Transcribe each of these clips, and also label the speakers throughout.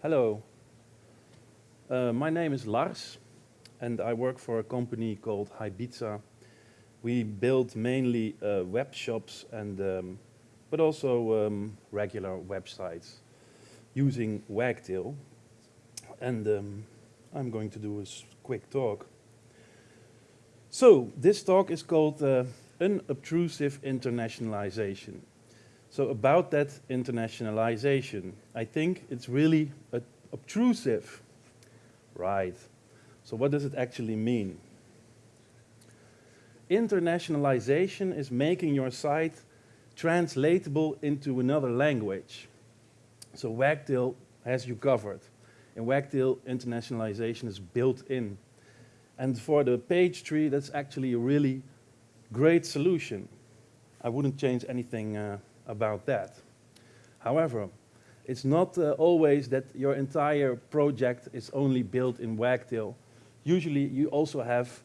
Speaker 1: Hello. Uh, my name is Lars, and I work for a company called Highbiza. We build mainly uh, web shops, and, um, but also um, regular websites using Wagtail. And um, I'm going to do a quick talk. So, this talk is called uh, Unobtrusive Internationalization. So about that internationalization, I think it's really obtrusive. Right. So what does it actually mean? Internationalization is making your site translatable into another language. So Wagtail has you covered. In Wagtail, internationalization is built in. And for the page tree, that's actually a really great solution. I wouldn't change anything uh, about that. However, it's not uh, always that your entire project is only built in Wagtail. Usually you also have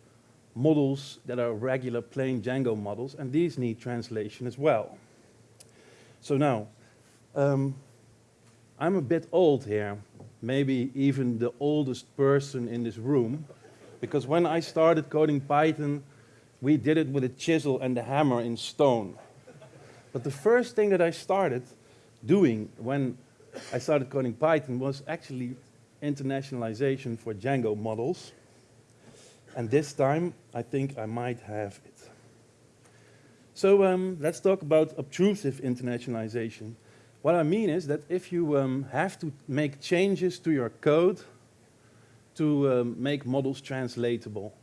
Speaker 1: models that are regular plain Django models, and these need translation as well. So now, um, I'm a bit old here, maybe even the oldest person in this room, because when I started coding Python, we did it with a chisel and a hammer in stone. But the first thing that I started doing when I started coding Python was actually internationalization for Django models. And this time, I think I might have it. So um, let's talk about obtrusive internationalization. What I mean is that if you um, have to make changes to your code to um, make models translatable.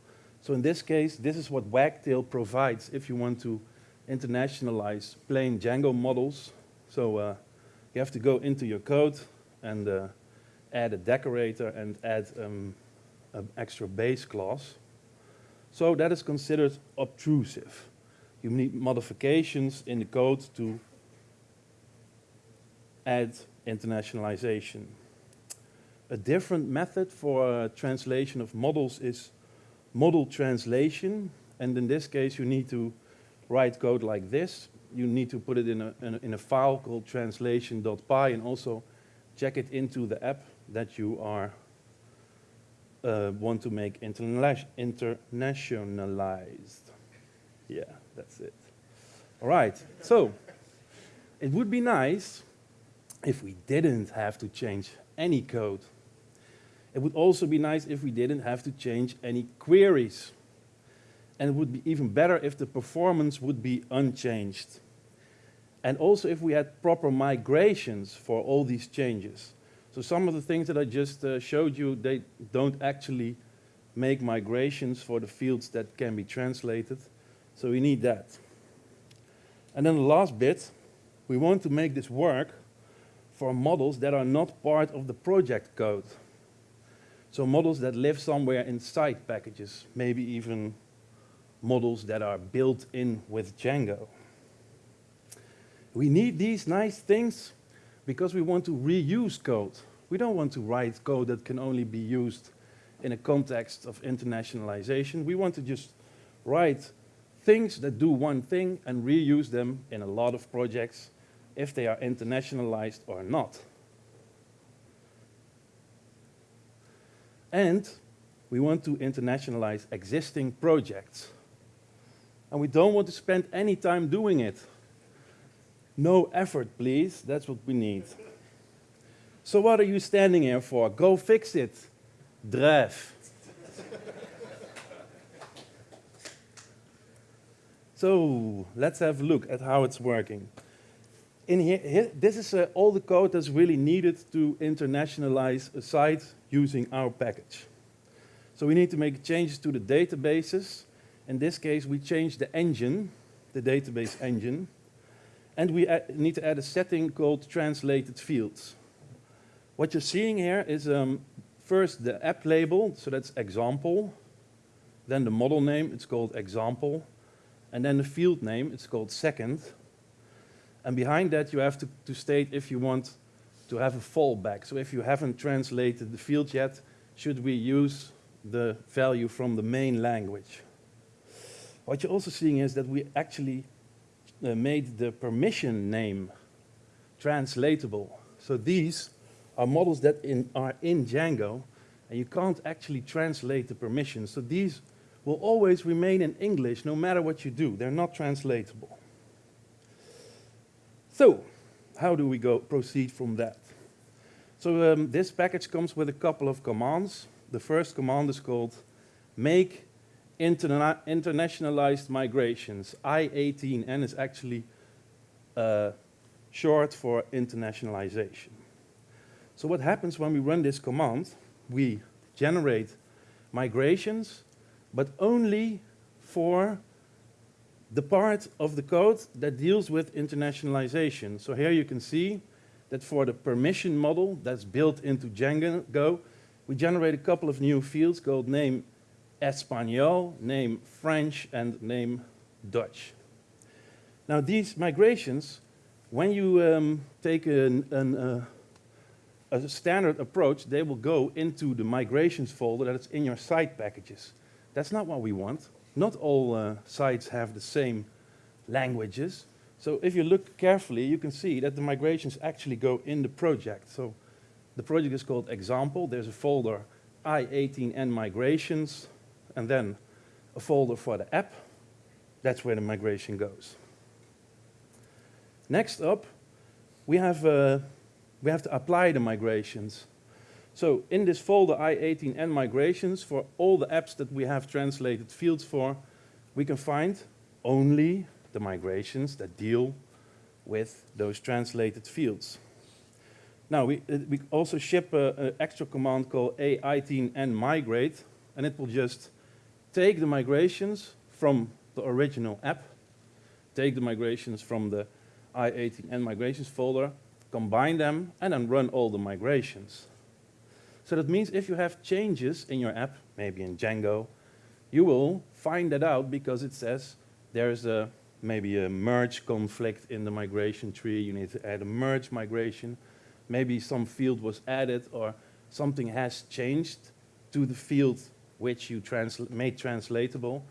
Speaker 1: So in this case, this is what Wagtail provides if you want to internationalize plain Django models. So uh, you have to go into your code and uh, add a decorator and add um, an extra base class. So that is considered obtrusive. You need modifications in the code to add internationalization. A different method for uh, translation of models is model translation. And in this case, you need to write code like this, you need to put it in a, in a, in a file called translation.py and also check it into the app that you are uh, want to make internationalized. Yeah, that's it. All right, so it would be nice if we didn't have to change any code. It would also be nice if we didn't have to change any queries and it would be even better if the performance would be unchanged. And also if we had proper migrations for all these changes. So some of the things that I just uh, showed you, they don't actually make migrations for the fields that can be translated. So we need that. And then the last bit, we want to make this work for models that are not part of the project code. So models that live somewhere inside packages, maybe even models that are built in with Django. We need these nice things because we want to reuse code. We don't want to write code that can only be used in a context of internationalization. We want to just write things that do one thing and reuse them in a lot of projects if they are internationalized or not. And we want to internationalize existing projects and we don't want to spend any time doing it. No effort, please. That's what we need. So what are you standing here for? Go fix it. Drive. so let's have a look at how it's working. In here, here this is uh, all the code that's really needed to internationalize a site using our package. So we need to make changes to the databases in this case, we change the engine, the database engine, and we need to add a setting called translated fields. What you're seeing here is um, first the app label, so that's example, then the model name, it's called example, and then the field name, it's called second. And behind that, you have to, to state if you want to have a fallback. So if you haven't translated the field yet, should we use the value from the main language? What you're also seeing is that we actually uh, made the permission name translatable. So these are models that in, are in Django, and you can't actually translate the permissions. So these will always remain in English no matter what you do. They're not translatable. So, how do we go proceed from that? So um, this package comes with a couple of commands. The first command is called make interna internationalized migrations. I18N is actually uh, short for internationalization. So what happens when we run this command? We generate migrations, but only for the part of the code that deals with internationalization. So here you can see that for the permission model that's built into Django, we generate a couple of new fields called name Espanol, name French, and name Dutch. Now these migrations, when you um, take an, an, uh, a standard approach, they will go into the migrations folder that's in your site packages. That's not what we want. Not all uh, sites have the same languages. So if you look carefully, you can see that the migrations actually go in the project. So the project is called example. There's a folder i18n migrations, and then a folder for the app. That's where the migration goes. Next up, we have, uh, we have to apply the migrations. So in this folder i18n migrations, for all the apps that we have translated fields for, we can find only the migrations that deal with those translated fields. Now, we, uh, we also ship an extra command called i18n migrate, and it will just take the migrations from the original app, take the migrations from the i18n migrations folder, combine them, and then run all the migrations. So that means if you have changes in your app, maybe in Django, you will find that out because it says there's a maybe a merge conflict in the migration tree. You need to add a merge migration. Maybe some field was added or something has changed to the field which you made translatable.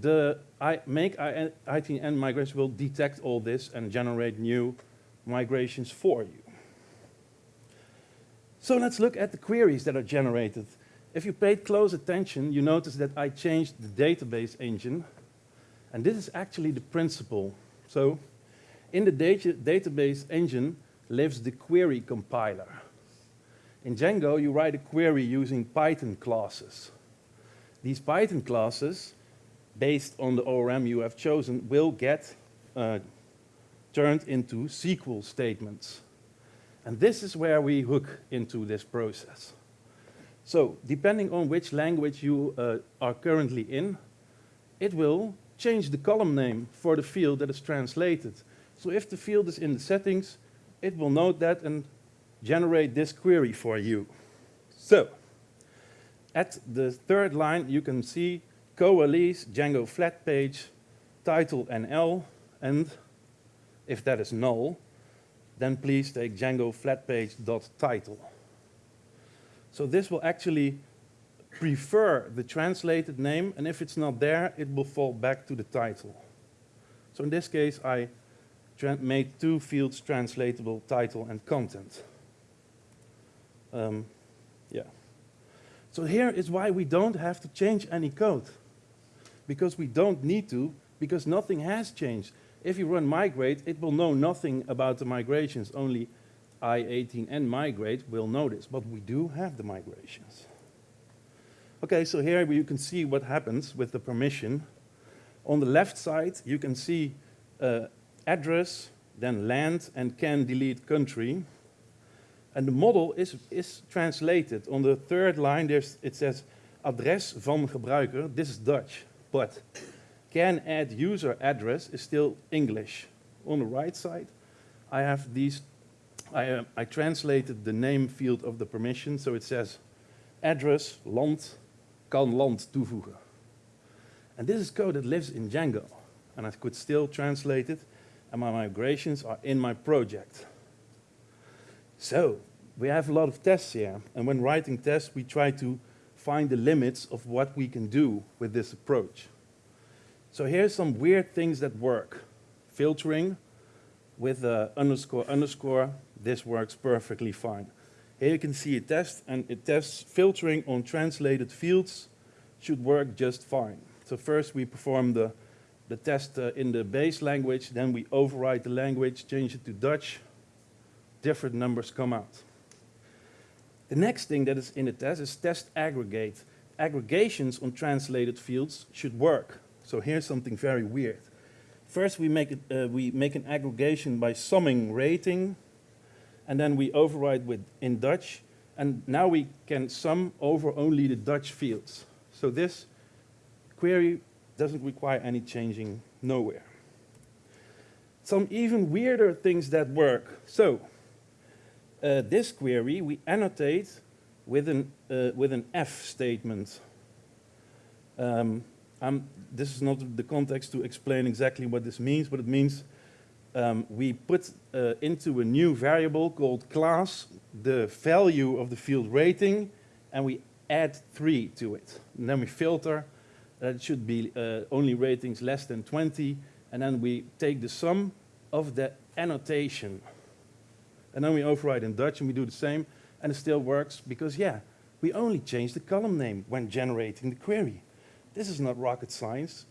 Speaker 1: The I make i18n migration will detect all this and generate new migrations for you. So let's look at the queries that are generated. If you paid close attention, you notice that I changed the database engine. And this is actually the principle. So in the data database engine lives the query compiler. In Django, you write a query using Python classes. These Python classes, based on the ORM you have chosen, will get uh, turned into SQL statements. And this is where we hook into this process. So depending on which language you uh, are currently in, it will change the column name for the field that is translated. So if the field is in the settings, it will note that and generate this query for you. So at the third line, you can see coalesce Django flat page, title NL, and if that is null, then please take Django flatpage.title. So this will actually prefer the translated name, and if it's not there, it will fall back to the title. So in this case, I made two fields translatable, title and content. Um. So here is why we don't have to change any code. Because we don't need to, because nothing has changed. If you run migrate, it will know nothing about the migrations, only i18n migrate will know this, but we do have the migrations. Okay, so here you can see what happens with the permission. On the left side, you can see uh, address, then land, and can delete country. And the model is, is translated. On the third line, there's, it says adres van gebruiker. This is Dutch, but can add user address is still English. On the right side, I have these, I, uh, I translated the name field of the permission, so it says address, land, kan land toevoegen. And this is code that lives in Django, and I could still translate it, and my migrations are in my project. So, we have a lot of tests here, and when writing tests, we try to find the limits of what we can do with this approach. So here's some weird things that work. Filtering with uh, underscore underscore, this works perfectly fine. Here you can see a test, and it tests filtering on translated fields should work just fine. So first we perform the, the test uh, in the base language, then we override the language, change it to Dutch, different numbers come out. The next thing that is in the test is test aggregate. Aggregations on translated fields should work. So here's something very weird. First we make, it, uh, we make an aggregation by summing rating, and then we override with in Dutch, and now we can sum over only the Dutch fields. So this query doesn't require any changing nowhere. Some even weirder things that work. So uh, this query we annotate with an, uh, with an F statement. Um, this is not the context to explain exactly what this means, but it means um, we put uh, into a new variable called class the value of the field rating, and we add 3 to it. And then we filter, that it should be uh, only ratings less than 20, and then we take the sum of the annotation. And then we override in Dutch, and we do the same, and it still works, because yeah, we only change the column name when generating the query. This is not rocket science.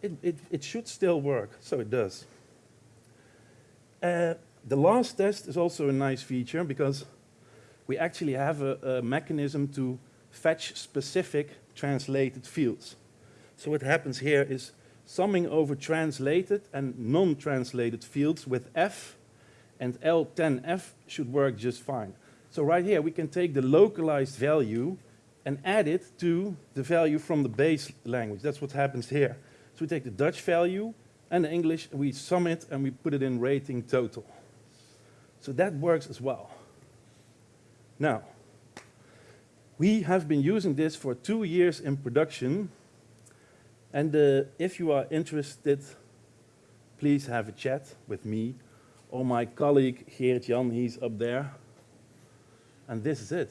Speaker 1: It, it, it should still work, so it does. Uh, the last test is also a nice feature because we actually have a, a mechanism to fetch specific translated fields. So what happens here is summing over translated and non-translated fields with F and L10F should work just fine. So right here we can take the localized value and add it to the value from the base language. That's what happens here. So we take the Dutch value and the English, we sum it and we put it in rating total. So that works as well. Now, we have been using this for two years in production, and uh, if you are interested, please have a chat with me or my colleague Geert Jan, he's up there. And this is it.